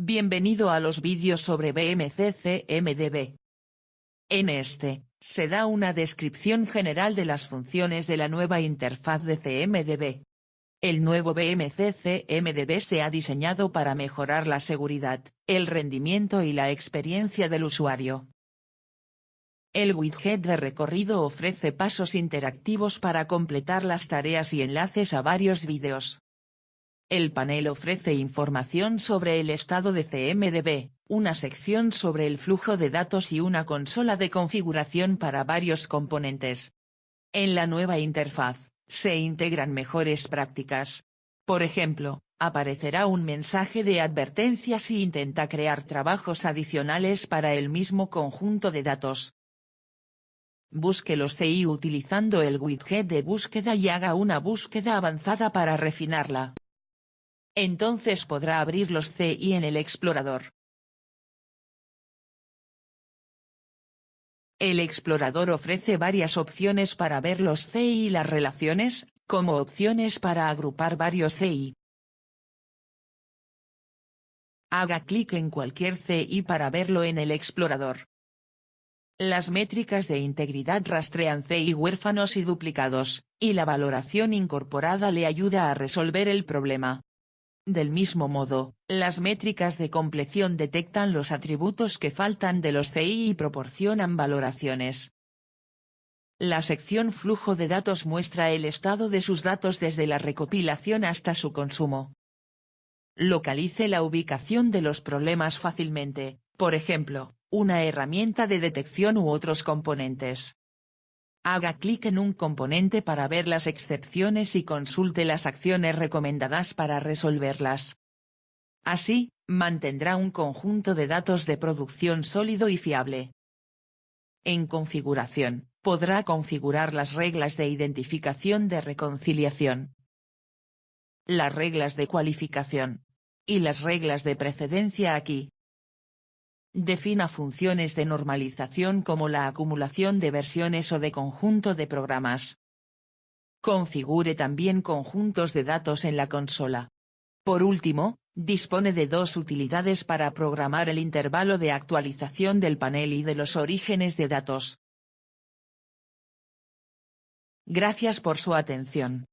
Bienvenido a los vídeos sobre BMC CMDB. En este, se da una descripción general de las funciones de la nueva interfaz de CMDB. El nuevo BMC CMDB se ha diseñado para mejorar la seguridad, el rendimiento y la experiencia del usuario. El widget de recorrido ofrece pasos interactivos para completar las tareas y enlaces a varios vídeos. El panel ofrece información sobre el estado de CMDB, una sección sobre el flujo de datos y una consola de configuración para varios componentes. En la nueva interfaz, se integran mejores prácticas. Por ejemplo, aparecerá un mensaje de advertencia si intenta crear trabajos adicionales para el mismo conjunto de datos. Busque los CI utilizando el widget de búsqueda y haga una búsqueda avanzada para refinarla. Entonces podrá abrir los CI en el explorador. El explorador ofrece varias opciones para ver los CI y las relaciones, como opciones para agrupar varios CI. Haga clic en cualquier CI para verlo en el explorador. Las métricas de integridad rastrean CI huérfanos y duplicados, y la valoración incorporada le ayuda a resolver el problema. Del mismo modo, las métricas de compleción detectan los atributos que faltan de los CI y proporcionan valoraciones. La sección Flujo de datos muestra el estado de sus datos desde la recopilación hasta su consumo. Localice la ubicación de los problemas fácilmente, por ejemplo, una herramienta de detección u otros componentes. Haga clic en un componente para ver las excepciones y consulte las acciones recomendadas para resolverlas. Así, mantendrá un conjunto de datos de producción sólido y fiable. En configuración, podrá configurar las reglas de identificación de reconciliación, las reglas de cualificación y las reglas de precedencia aquí. Defina funciones de normalización como la acumulación de versiones o de conjunto de programas. Configure también conjuntos de datos en la consola. Por último, dispone de dos utilidades para programar el intervalo de actualización del panel y de los orígenes de datos. Gracias por su atención.